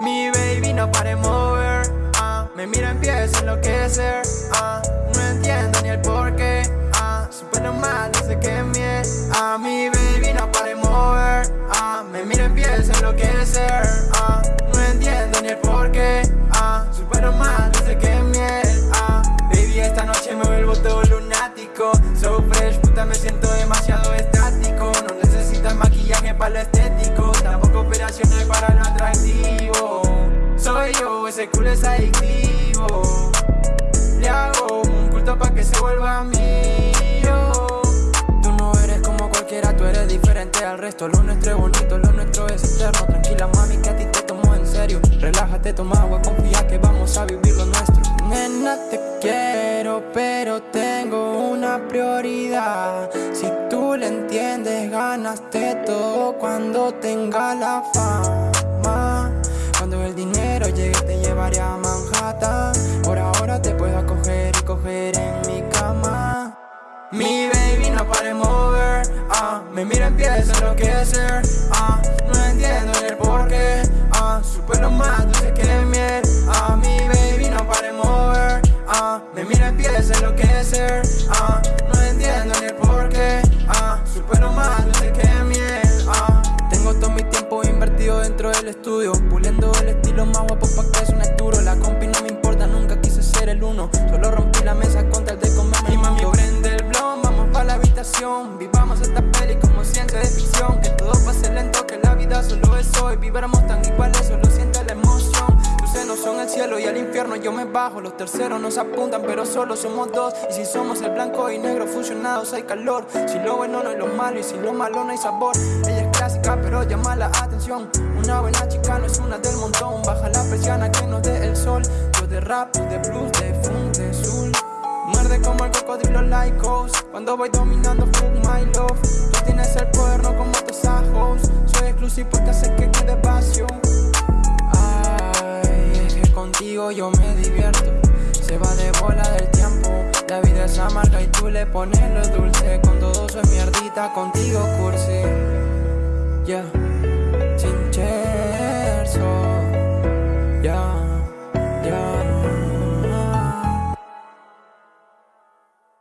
Mi baby no pare mover, uh, me mira empieza a enloquecer, uh, ah, no entiendo ni el porqué, ah, uh, super normal desde que mie, a mi baby no pare mover, me mira empieza a enloquecer, no entiendo ni el porqué, super normal desde que miel, baby esta noche me vuelvo todo lunático, so fresh puta me siento ese culo es adictivo. Le hago un culto pa' que se vuelva mío. Tú no eres como cualquiera, tú eres diferente al resto. Lo nuestro es bonito, lo nuestro es eterno. Tranquila mami que a ti te tomo en serio. Relájate, toma agua, confía que vamos a vivir lo nuestro. Nena te quiero, pero tengo una prioridad. Si tú le entiendes, ganaste todo cuando tenga la fama el dinero llegue te llevaré a Manhattan. Por ahora te puedo coger y coger en mi cama. Mi baby no para de mover, ah, me mira empieza a enloquecer. Ah, No entiendo el porqué, ah, super más dulce que miel. Ah, Mi baby no para de mover, ah, me mira empieza a enloquecer. Ah, No entiendo el porqué, estudio Puliendo el estilo más guapo pa' que es un duro. La compi no me importa, nunca quise ser el uno. Solo rompí la mesa contra el de comerme Y mami prende el blon, vamos pa' la habitación. Vivamos esta peli como ciencia de ficción. Que todo pase lento, que la vida solo es hoy. Vibramos tan iguales, solo siente la emoción. Tus senos son el cielo y al infierno yo me bajo. Los terceros nos apuntan pero solo somos dos. Y si somos el blanco y negro fusionados hay calor. Si lo bueno no es lo malo y si lo malo no hay sabor. Ella pero llama la atención. Una buena chica no es una del montón. Baja la persiana que nos dé el sol. Yo de rap, de blues, de funk, de soul Muerde como el cocodrilo like Cuando voy dominando fuck my love. Tú tienes el poder no como tus ajos. Soy exclusivo porque sé que quede pasión. Ay, es que contigo yo me divierto. Se va de bola del tiempo. La vida es amarga y tú le pones lo dulce. Con todo es mierdita, contigo cursi Yeah